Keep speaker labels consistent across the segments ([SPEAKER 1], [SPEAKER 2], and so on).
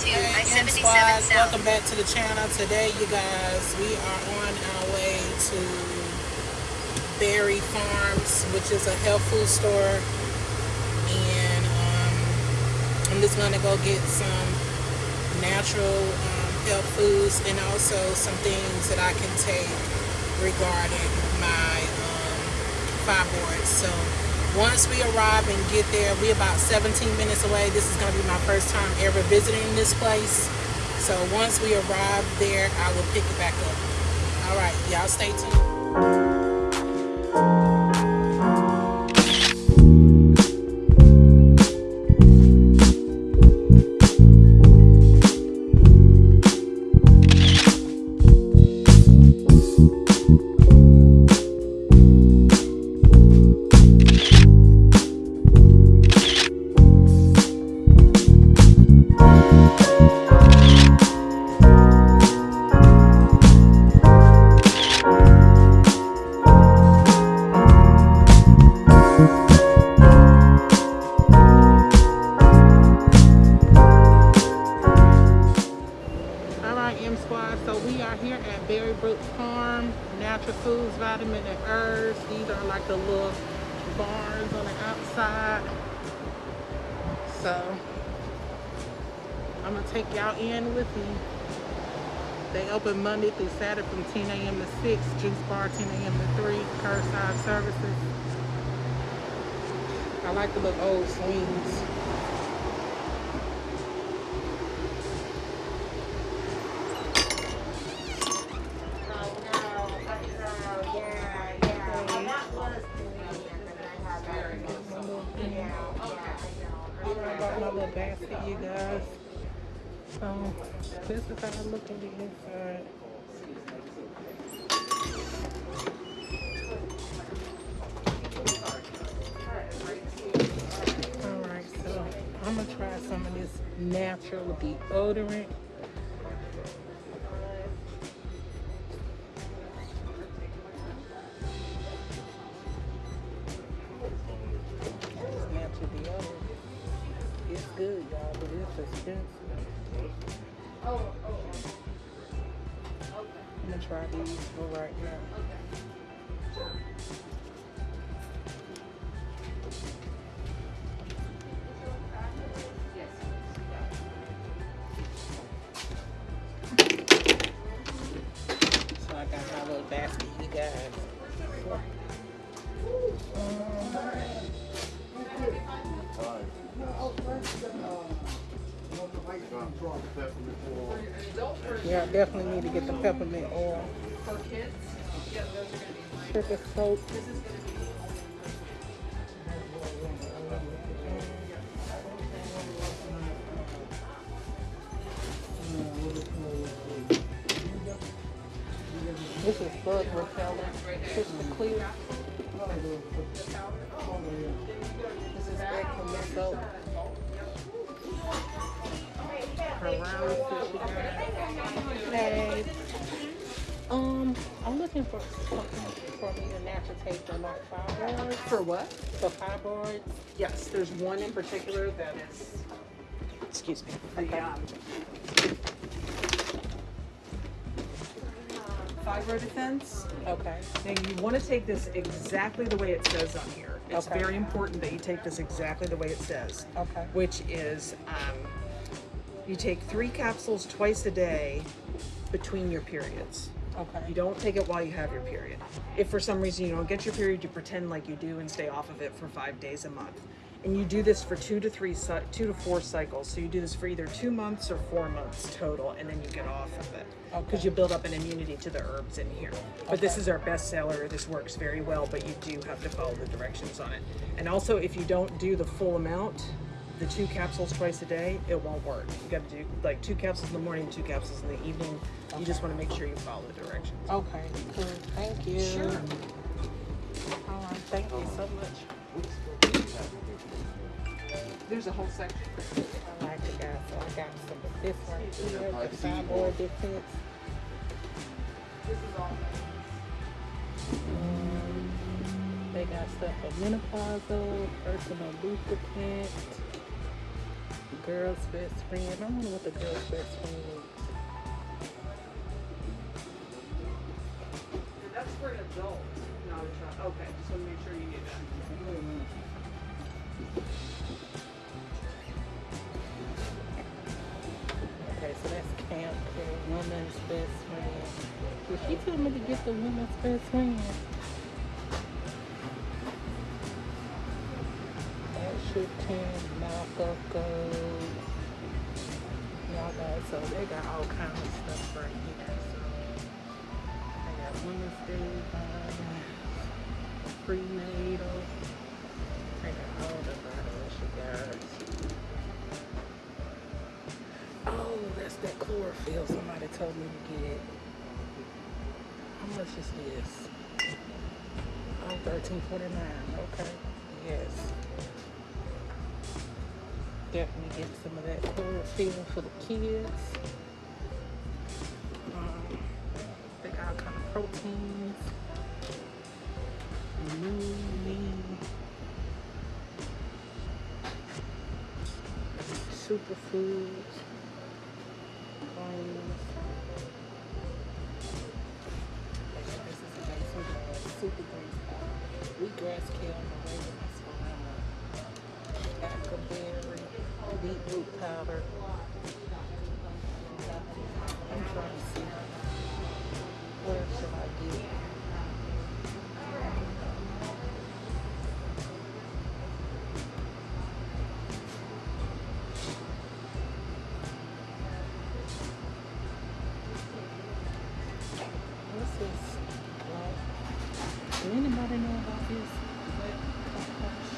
[SPEAKER 1] to
[SPEAKER 2] Hey, M
[SPEAKER 1] I-77
[SPEAKER 2] Squad,
[SPEAKER 1] South.
[SPEAKER 2] welcome back to the channel. Today, you guys, we are on our way to Berry Farms, which is a health food store. And um, I'm just going to go get some natural um, health foods and also some things that I can take regarding my um, fibroids. So once we arrive and get there, we're about 17 minutes away. This is going to be my first time ever visiting this place. So once we arrive there, I will pick it back up. All right, y'all stay tuned. Open Monday through Saturday from 10 a.m. to 6. Juice bar 10 a.m. to 3. Curbside services. I like the little old swings. Oh, I got my little basket, you guys. So this is how I look at the inside. Alright, so I'm gonna try some of this natural deodorant. This natural deodorant. It's good, y'all, but it's expensive. I'm gonna try these for right now. Definitely need to get the peppermint oil. Sugar soap. This is bug repellent. Clear. This is Eckerman soap. Hey. Um, I'm looking for something for me to natural taste on my fibroids.
[SPEAKER 3] For what?
[SPEAKER 2] For fibroids.
[SPEAKER 3] Yes, there's one in particular that is, excuse me, the um, fibro defense.
[SPEAKER 2] Okay.
[SPEAKER 3] Now you want to take this exactly the way it says on here. It's
[SPEAKER 2] Okay.
[SPEAKER 3] very important that you take this exactly the way it says.
[SPEAKER 2] Okay.
[SPEAKER 3] Which is, um, you take three capsules twice a day between your periods.
[SPEAKER 2] Okay.
[SPEAKER 3] You don't take it while you have your period. If for some reason you don't get your period, you pretend like you do and stay off of it for five days a month. And you do this for two to three, two to four cycles. So you do this for either two months or four months total, and then you get off of it because
[SPEAKER 2] Okay.
[SPEAKER 3] you build up an immunity to the herbs in here. But this is our best seller. This works very well, but you do have to follow the directions on it. And also, if you don't do the full amount, the two capsules twice a day, it won't work. You got to do like two capsules in the morning, two capsules in the evening. You just want to make sure you follow the directions.
[SPEAKER 2] Okay. Cool. Thank you.
[SPEAKER 3] Sure.
[SPEAKER 2] All right. Thank you so much.
[SPEAKER 3] There's a whole section.
[SPEAKER 2] I like it, guys. So I got some of this right here, the fibroid defense. This is Um, they got stuff for menopausal, personal lubricant, Girl's best friend. I wonder what the girl's best friend is.
[SPEAKER 3] That's for an adult, not a child. Okay, just want to make sure you get that.
[SPEAKER 2] Okay, so that's camp for woman's best friend. Did she told me to get the woman's best friend? Washington, Malcolm Gold. Y'all guys, so they got all kinds of stuff right here. So they got women's day vitamins, prenatal. They got all the vitamins, you guys. Oh, that's that chlorophyll somebody told me to get. How much is this? Oh, thirteen forty nine. Okay. Yes. Definitely get some of that chlorophyll for the kids. Um, they got kind of proteins. Lean, superfoods Do anybody know about this? Black cohosh?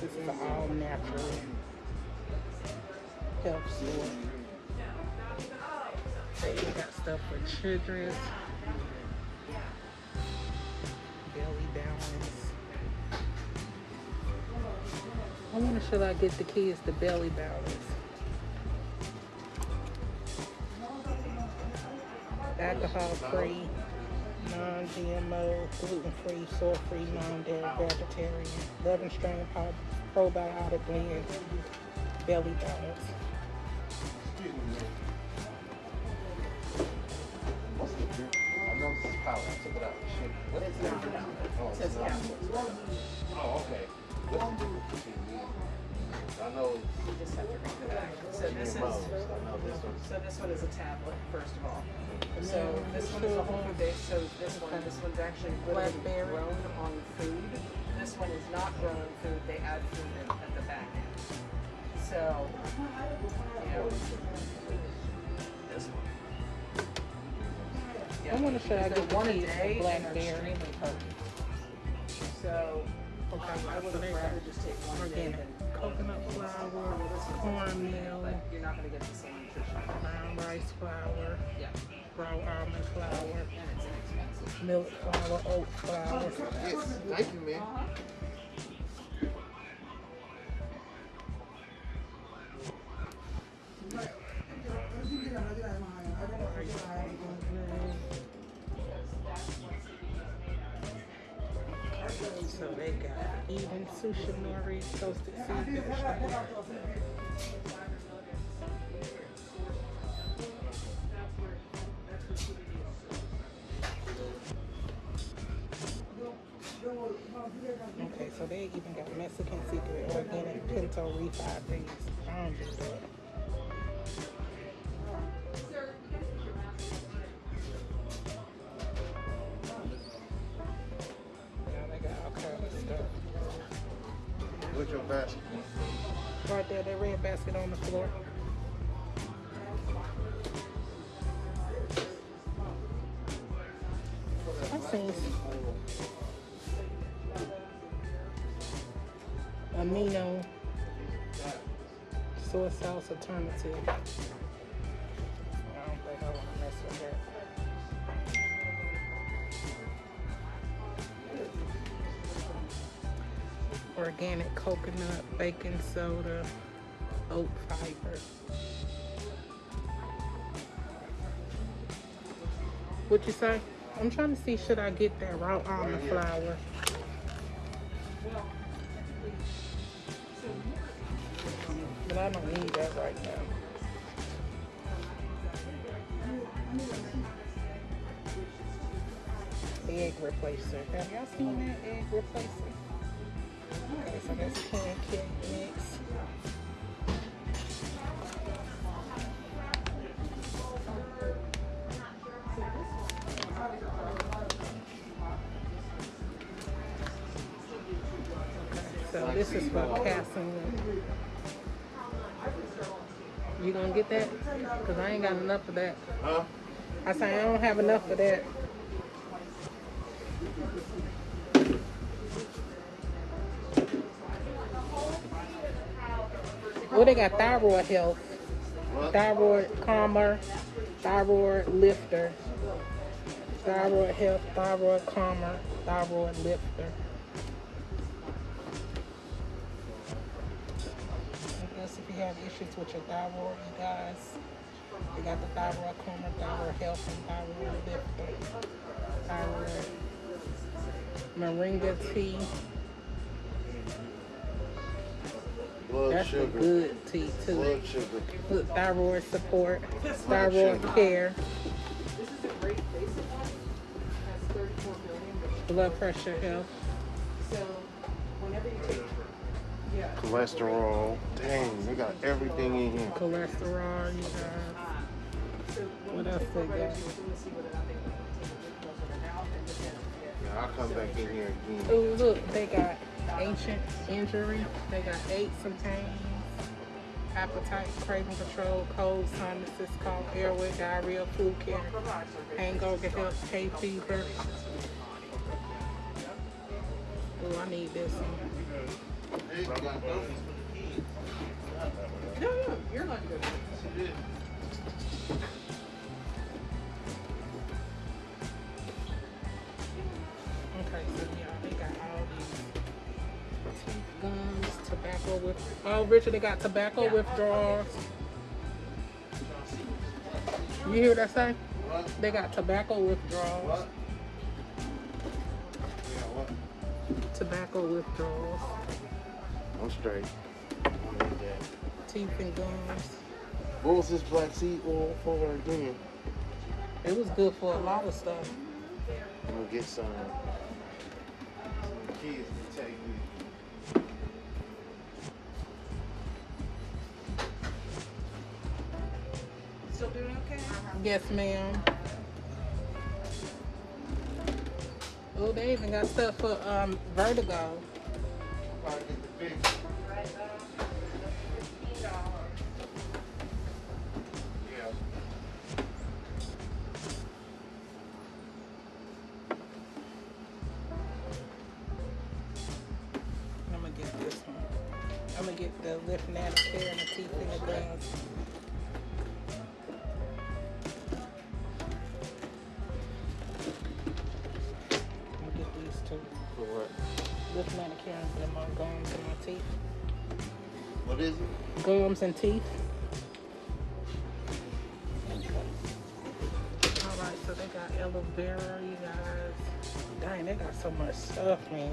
[SPEAKER 2] This is all natural health store. They got stuff for children. Belly balance. I wonder should I get the kids the belly balance? alcohol free, non GMO, gluten free, soy free, non dairy, vegetarian, 11 strain pro- probiotic blend, belly balance.
[SPEAKER 1] I know this is powder. I took it out. Shit. What is it? Oh, it's not. Oh, okay. What's the difference between these? I know
[SPEAKER 3] You just have to read the back. So this is,
[SPEAKER 1] GMOs. I know this one's
[SPEAKER 3] so this one is a tablet, first of all. So this one is a whole food base, so this one, this one's actually grown on food. This one is not grown food, they add food in at the back end. So, you know. This one.
[SPEAKER 2] I wonder should I
[SPEAKER 3] They're
[SPEAKER 2] get
[SPEAKER 3] one a
[SPEAKER 2] kids
[SPEAKER 3] day
[SPEAKER 2] the
[SPEAKER 3] and
[SPEAKER 2] blackberry?
[SPEAKER 3] extremely. So,
[SPEAKER 2] Okay,
[SPEAKER 3] I would have rather just take one day
[SPEAKER 2] organic
[SPEAKER 3] than
[SPEAKER 2] coconut flour, cornmeal,
[SPEAKER 3] but you're not gonna get the same nutrition.
[SPEAKER 2] brown rice flour,
[SPEAKER 3] Yeah,
[SPEAKER 2] raw almond flour,
[SPEAKER 3] and it's inexpensive
[SPEAKER 2] milk flour, oat flour.
[SPEAKER 1] Yes, thank you, man.
[SPEAKER 2] So they got even sushi nori, toasted seafood. So they even got Mexican secret organic pinto refried beans. I don't do that. Now they got all kinds of stuff.
[SPEAKER 1] What's your basket?
[SPEAKER 2] Right there, that red basket on the floor. I seen amino soy sauce alternative. I don't think I want to mess with that. Organic coconut, baking soda, oat fiber. What you say? I'm trying to see should I get that raw almond flour. I don't need that right now. Egg replacer. Have y'all seen that egg replacer? Okay, so that's pancake mix. So this is for casting. Gonna get that? Cause I ain't got enough of that.
[SPEAKER 1] Huh?
[SPEAKER 2] I say I don't have enough of that. Well, they got thyroid health,
[SPEAKER 1] What?
[SPEAKER 2] thyroid calmer, thyroid lifter, thyroid health, thyroid calmer, thyroid lifter. You have issues with your thyroid, you guys, you got the thyroid calmer, thyroid health, and thyroid lifter. Thyroid moringa tea.
[SPEAKER 1] Blood
[SPEAKER 2] That's a
[SPEAKER 1] sugar.
[SPEAKER 2] good tea too.
[SPEAKER 1] Blood sugar.
[SPEAKER 2] Good thyroid support, thyroid care,
[SPEAKER 3] This is a great basic one. Has 34 billion.
[SPEAKER 2] blood pressure health.
[SPEAKER 1] Cholesterol. Dang, they got everything in here.
[SPEAKER 2] cholesterol, you.
[SPEAKER 3] So
[SPEAKER 2] What else they got?
[SPEAKER 3] Let me see what I think. Close it out and just have it.
[SPEAKER 1] Yeah, I'll come back in here again.
[SPEAKER 2] Oh, look, they got ancient injury. They got and pains, appetite, craving control, cold, sinuses, cough, airway, diarrhea, food care, hangover, health, hay fever. Oh, I need this one.
[SPEAKER 3] No, no, you're not good.
[SPEAKER 2] Okay, so yeah, they got all these teeth gums, tobacco with. Oh, Richard, they got tobacco withdrawals. You hear what I say?
[SPEAKER 1] What?
[SPEAKER 2] They got tobacco withdrawals.
[SPEAKER 1] What? Yeah, what?
[SPEAKER 2] Tobacco withdrawals,
[SPEAKER 1] I'm straight. I need that.
[SPEAKER 2] teeth and gums.
[SPEAKER 1] What was this black seed oil for again?
[SPEAKER 2] It was good for a lot of stuff.
[SPEAKER 1] I'm gonna get some. Some kids to take me.
[SPEAKER 3] Still doing okay?
[SPEAKER 2] Yes, ma'am. Oh, they even got stuff for um vertigo.
[SPEAKER 1] Big.
[SPEAKER 2] manicures and my gums and my teeth.
[SPEAKER 1] What is it?
[SPEAKER 2] Gums and teeth. All right, so they got aloe vera, you guys. Dang, they got so much stuff, man.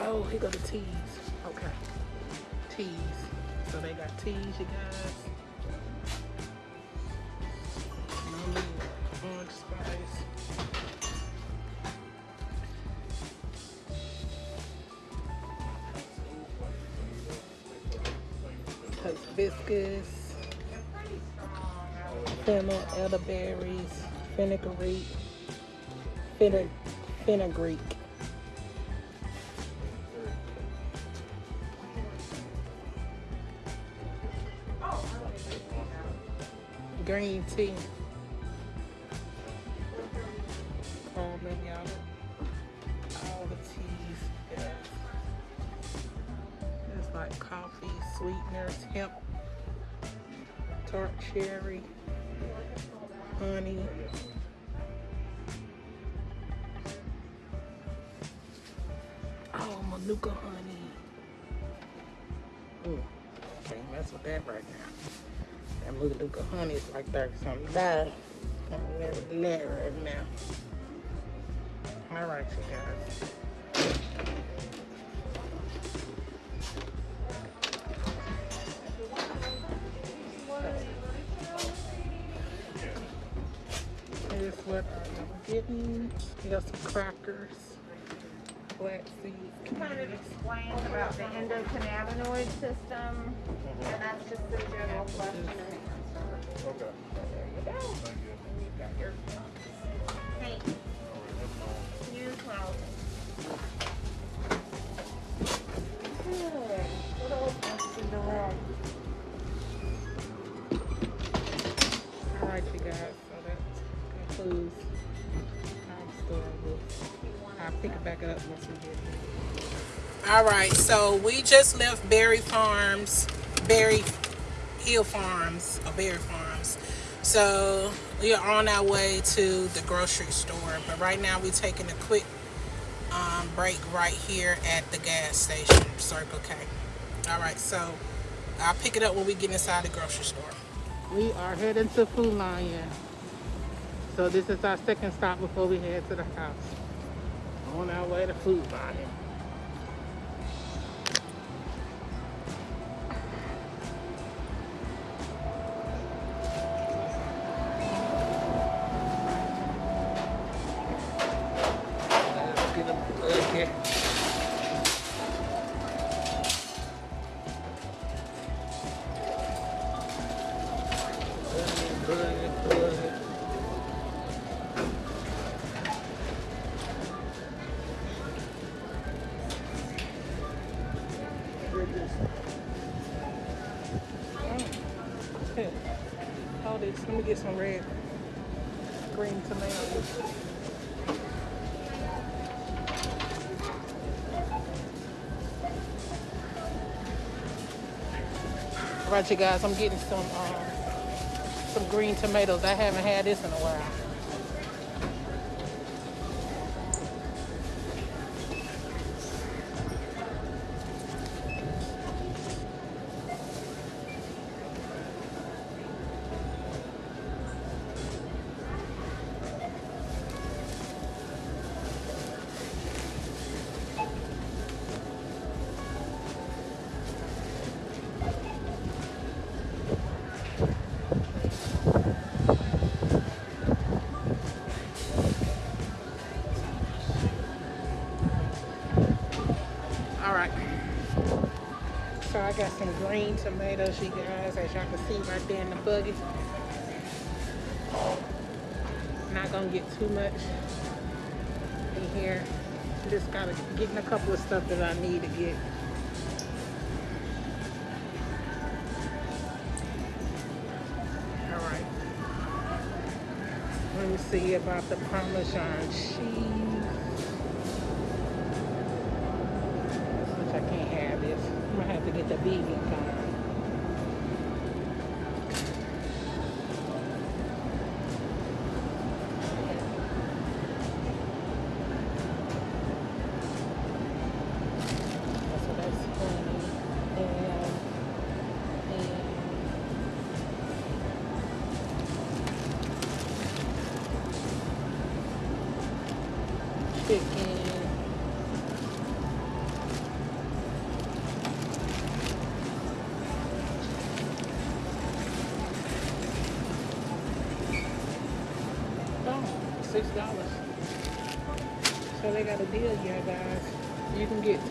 [SPEAKER 2] Oh, here go the teas. Okay. Teas. So they got teas, you guys. Fennel, elderberries, fenugreek, fenugreek, fenugreek. green tea. Oh, maybe all the, all the teas. Yes. It's like coffee, sweeteners, hemp, tart cherry, honey. Oh, Manuka honey. Ooh, can't mess with that right now. That Manuka honey is like thirty something dollars. Can't mess with that right now. All right, you guys. I'm. We got some crackers, flax seeds,
[SPEAKER 4] kind of explains about the endocannabinoid system, and that's just the general question and answer.
[SPEAKER 1] Okay.
[SPEAKER 4] There you go.
[SPEAKER 1] Thank you.
[SPEAKER 4] And you've got your, hey, you smile. Good. What else is in the room?
[SPEAKER 2] All right, you guys. So that concludes our store. We'll, I'll pick it back up once we get here. All right, so we just left Berry Farms, Berry Hill Farms, or Berry Farms. So we are on our way to the grocery store, but right now we're taking a quick um, break right here at the gas station, Circle K. All right, so I'll pick it up when we get inside the grocery store. We are heading to Food Lion. So this is our second stop before we head to the house. On our way to Food Lion. Hold this. Let me get some red, green tomatoes. All right, you guys. I'm getting some um, some green tomatoes. I haven't had this in a while. Tomatoes, you guys, as y'all can see right there in the buggy. Not gonna get too much in here. Just gotta getting a couple of stuff that I need to get. All right. Let me see about the Parmesan cheese. I can't have this. I'm gonna have to get the vegan kind.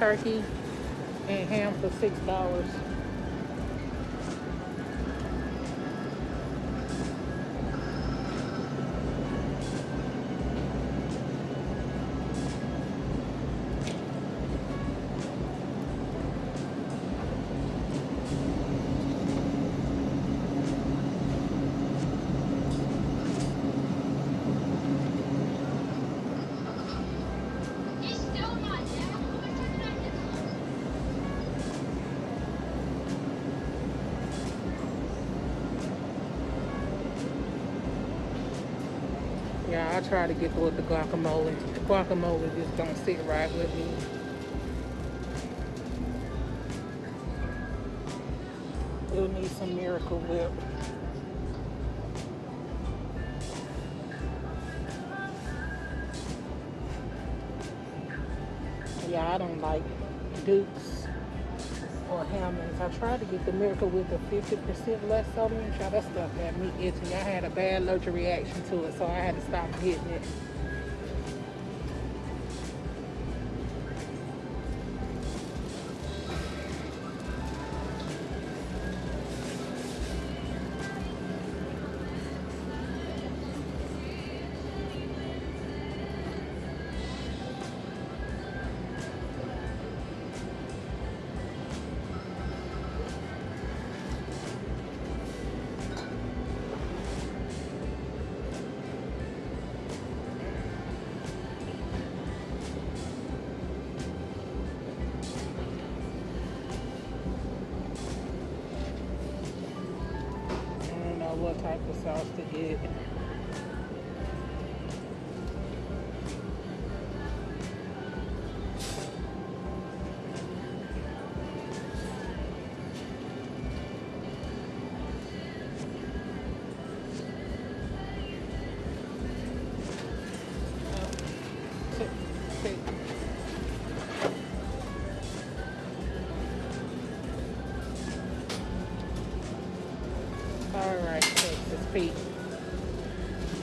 [SPEAKER 2] turkey and ham for
[SPEAKER 5] $6. I
[SPEAKER 2] try to get with the guacamole. The guacamole just don't sit right with me. It'll need some miracle whip. Yeah, I don't like dukes Tried to get the miracle with the 50% less sodium. Try that stuff had me itching. I had a bad allergic reaction to it, so I had to stop getting it.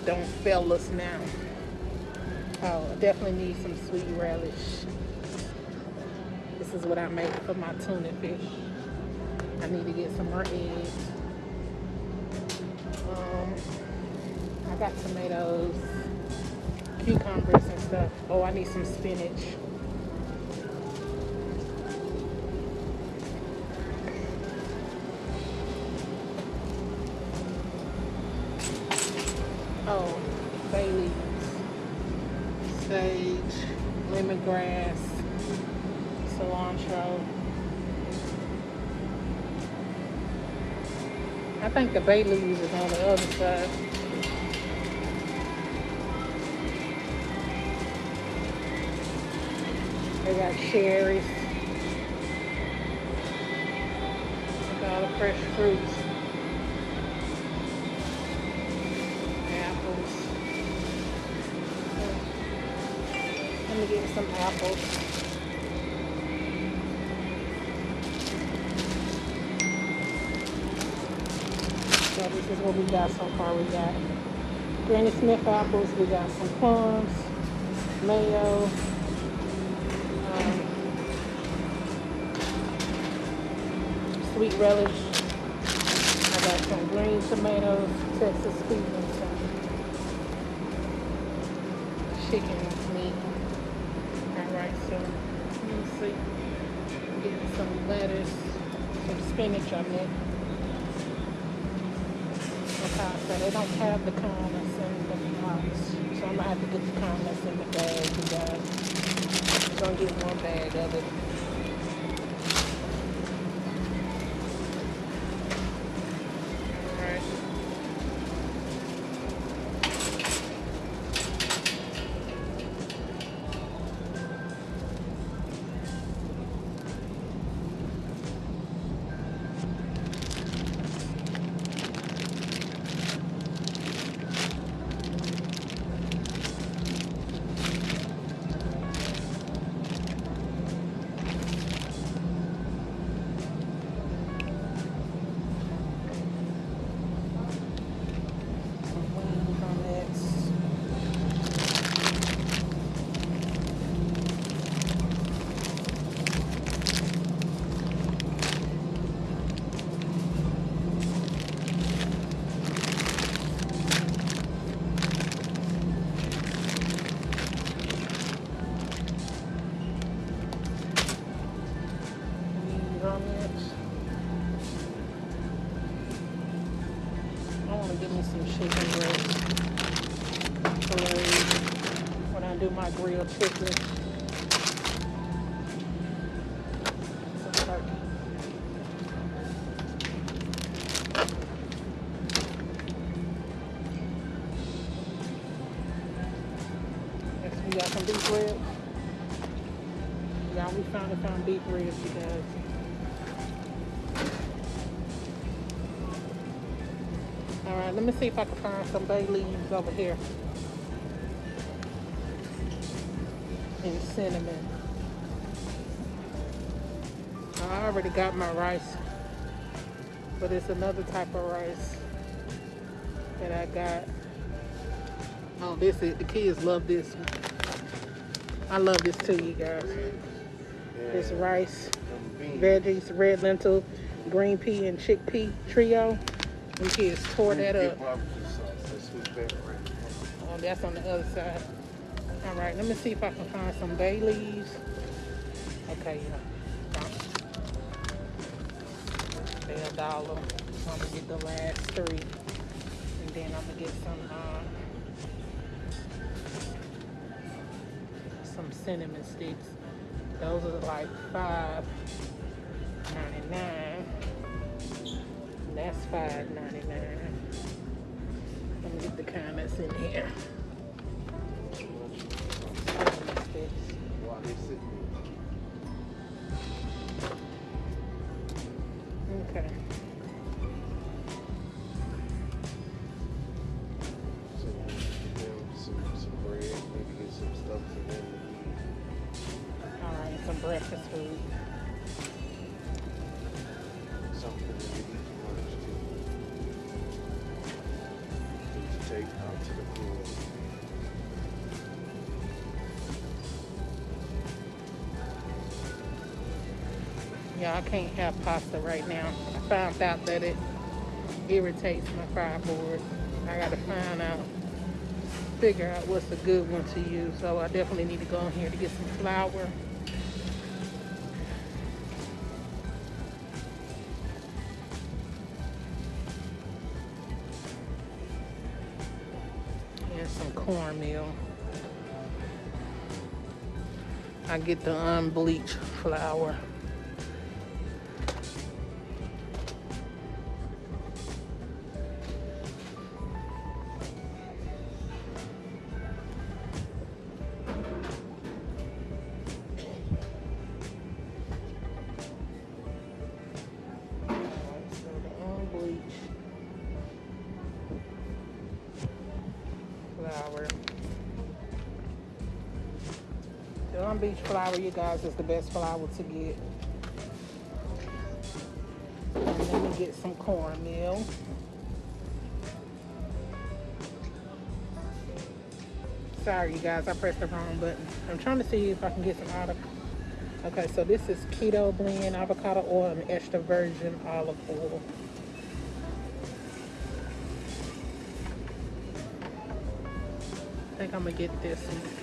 [SPEAKER 2] Don't fail us now. Oh, I definitely need some sweet relish. This is what I make for my tuna fish. I need to get some more eggs. Um, I got tomatoes, cucumbers and stuff. Oh, I need some spinach. Think the bay leaves is on the other side. They got cherries. At all the fresh fruits. Apples. Let me get some apples. So this is what we got so far. We got Granny Smith apples. We got some plums, mayo, um, sweet relish. I got some green tomatoes, Texas sweet and some chicken meat. Alright, so let me see. Get some lettuce, some spinach I meant. Okay, so they don't have the corn that's in the box. So I'm gonna have to get the corn that's in the bag, guys. I'm gonna get one bag of it. Y'all, we finally found ribs, you guys. All right, let me see if I can find some bay leaves over here. And cinnamon. I already got my rice, but it's another type of rice that I got. Oh, this is, the kids love this one. I love this too, you guys. This rice, veggies, red lentil, green pea, and chickpea trio. Them kids tore that up. Oh, that's on the other side. All right, let me see if I can find some bay leaves. Okay, yeah. A dollar. I'm gonna get the last three, and then I'm gonna get some uh, some cinnamon sticks. Those are like five ninety nine. That's five ninety nine. Let me get the that's in here. Can't have pasta right now. I found out that it irritates my fibroid. I gotta find out, figure out what's a good one to use. So I definitely need to go in here to get some flour. And some cornmeal. I get the unbleached flour. Unbleached flour, you guys, is the best flour to get. And let me get some cornmeal. Sorry, you guys, I pressed the wrong button. I'm trying to see if I can get some avocado. Okay, so this is keto blend, avocado oil, and extra virgin olive oil. I think I'm gonna get this one.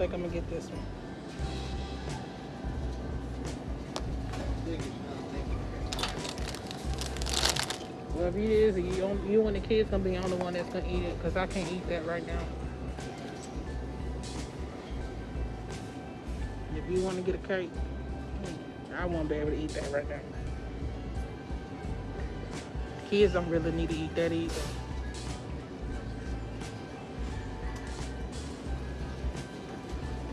[SPEAKER 2] Think I'm gonna get this one. Whatever it is, you, you and the kids gonna be the only one that's gonna eat it, cause I can't eat that right now. If you wanna get a cake, I won't be able to eat that right now. Kids don't really need to eat that either.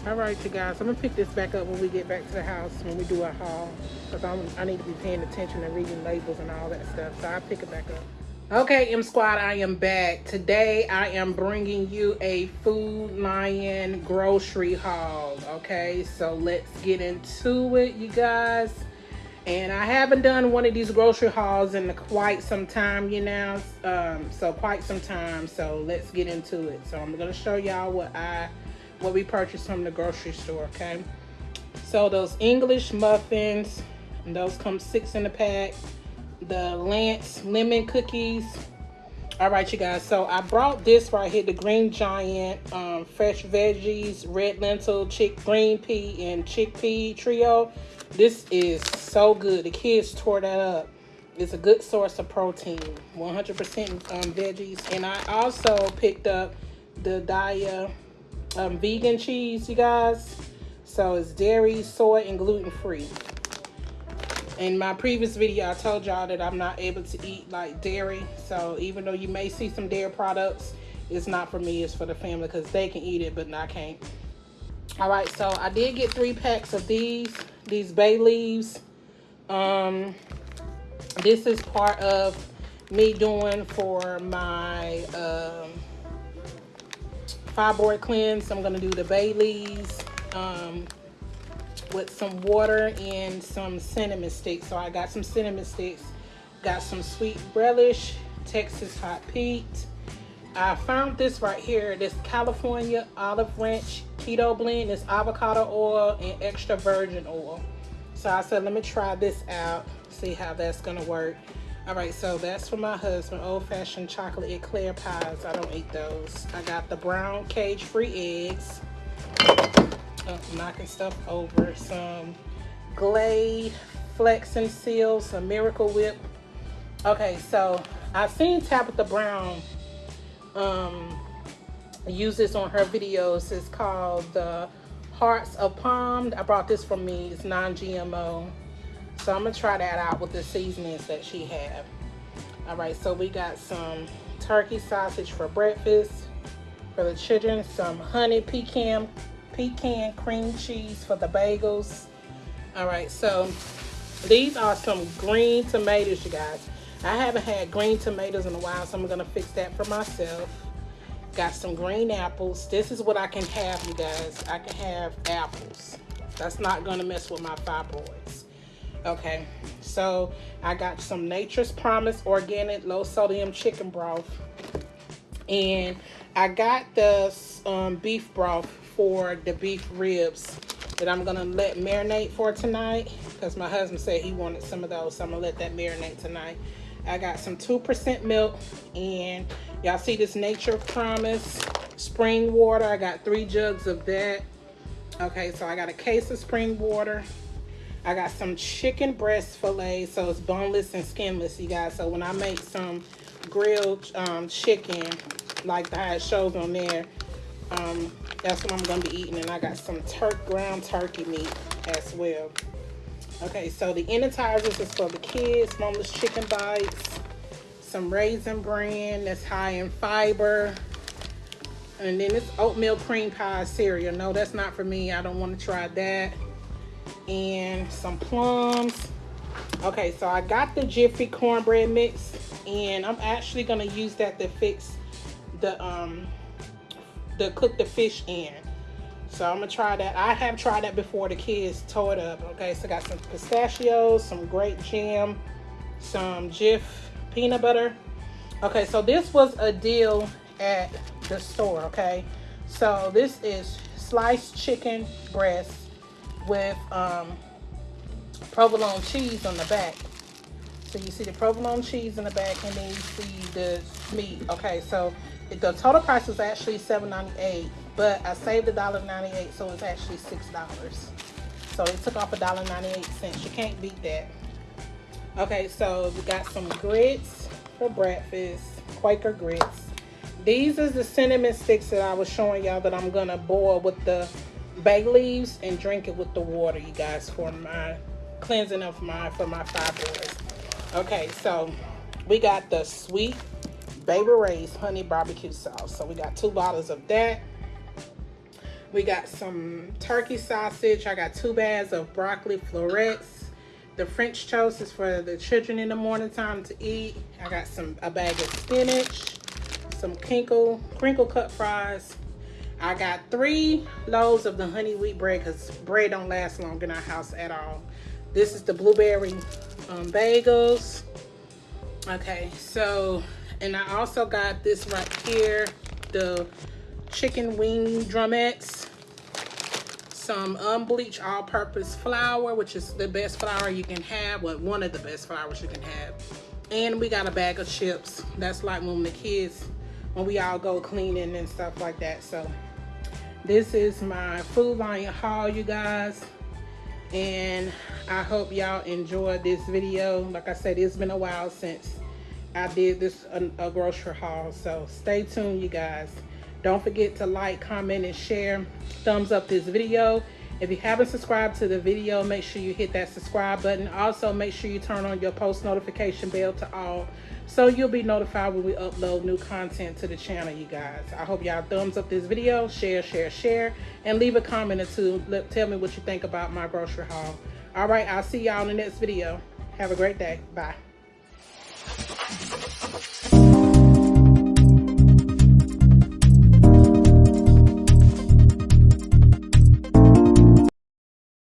[SPEAKER 2] All right, you guys, I'm gonna pick this back up when we get back to the house, when we do our haul. Cause I'm, need to be paying attention and reading labels and all that stuff. So I'll pick it back up. Okay, M Squad, I am back. Today I am bringing you a Food Lion grocery haul. Okay, so let's get into it, you guys. And I haven't done one of these grocery hauls in quite some time, you know. Um, so quite some time. So let's get into it. So I'm gonna show y'all what I what we purchased from the grocery store, okay? So those English muffins, those come six in a pack. The Lance lemon cookies, All right, you guys. So I brought this right here, the Green Giant um, fresh veggies, red lentil, chick green pea, and chickpea trio. This is so good. The kids tore that up. It's a good source of protein, 100% um, veggies. And I also picked up the Daiya um, vegan cheese, you guys. So it's dairy, soy, and gluten free. In my previous video, I told y'all that I'm not able to eat like dairy. So even though you may see some dairy products, it's not for me, it's for the family because they can eat it, but I can't. All right, so I did get three packs of these, these bay leaves. Um, this is part of me doing for my um, fibroid cleanse. I'm gonna do the bay leaves um, with some water and some cinnamon sticks. So I got some cinnamon sticks, got some sweet relish, Texas hot Pete. I found this right here, this California olive ranch keto blend. It's avocado oil and extra virgin oil. So I said, let me try this out, see how that's gonna work. All right, so that's for my husband, old-fashioned chocolate eclair pies. I don't eat those. I got the brown cage-free eggs. Oh, knocking stuff over. Some Glade Flex and Seal, some Miracle Whip. Okay, so I've seen Tabitha Brown um, use this on her videos. It's called the Hearts of Palm. I brought this from me. It's non-GMO. So I'm gonna try that out with the seasonings that she have. All right, so we got some turkey sausage for breakfast for the children, some honey pecan pecan cream cheese for the bagels. All right, so these are some green tomatoes, you guys. I haven't had green tomatoes in a while, so I'm gonna fix that for myself. Got some green apples. This is what I can have, you guys. I can have apples. That's not gonna mess with my fibroids. Okay, so I got some Nature's Promise organic low sodium chicken broth. And I got this um, beef broth for the beef ribs that I'm gonna let marinate for tonight because my husband said he wanted some of those, so I'm gonna let that marinate tonight. I got some 2% milk and y'all see this Nature Promise spring water. I got three jugs of that. Okay, so I got a case of spring water. I got some chicken breast filet, so it's boneless and skinless, you guys. So when I make some grilled um, chicken, like how it shows on there, um, that's what I'm going to be eating. And I got some turk ground turkey meat as well. Okay, so the appetizers is for the kids. Boneless chicken bites. Some raisin bran that's high in fiber. And then it's oatmeal cream pie cereal. No, that's not for me. I don't want to try that and some plums. Okay, so I got the Jiffy cornbread mix and I'm actually gonna use that to fix the um the cook the fish in. So I'm gonna try that. I have tried that before the kids tore it up. Okay, so I got some pistachios, some grape jam, some Jif peanut butter. Okay, so this was a deal at the store, okay? So this is sliced chicken breast with um, provolone cheese on the back. So you see the provolone cheese in the back and then you see the meat. Okay, so the total price was actually $7.98, but I saved $1.98, so it's actually $6. So they took off $1.98. You can't beat that. Okay, so we got some grits for breakfast, Quaker grits. These is the cinnamon sticks that I was showing y'all that I'm gonna boil with the bay leaves and drink it with the water, you guys, for my cleansing of my for my fibroids. Okay, so we got the sweet Baby Ray's honey barbecue sauce. So we got two bottles of that. We got some turkey sausage. I got two bags of broccoli florets. The French toast is for the children in the morning time to eat. I got some a bag of spinach, some crinkle crinkle cut fries, I got three loaves of the honey wheat bread because bread don't last long in our house at all. This is the blueberry um, bagels. Okay, so, and I also got this right here, the chicken wing drumettes. Some unbleached all-purpose flour, which is the best flour you can have, well, one of the best flours you can have. And we got a bag of chips. That's like when the kids, when we all go cleaning and stuff like that. So this is my Food Lion haul, you guys. And I hope y'all enjoyed this video. Like I said, it's been a while since I did this a, a grocery haul. So stay tuned, you guys. Don't forget to like, comment, and share. Thumbs up this video. If you haven't subscribed to the video, make sure you hit that subscribe button. Also, make sure you turn on your post notification bell to all so you'll be notified when we upload new content to the channel, you guys. I hope y'all thumbs up this video, share, share, share, and leave a comment or two. Let, tell me what you think about my grocery haul. All right, I'll see y'all in the next video. Have a great day. Bye.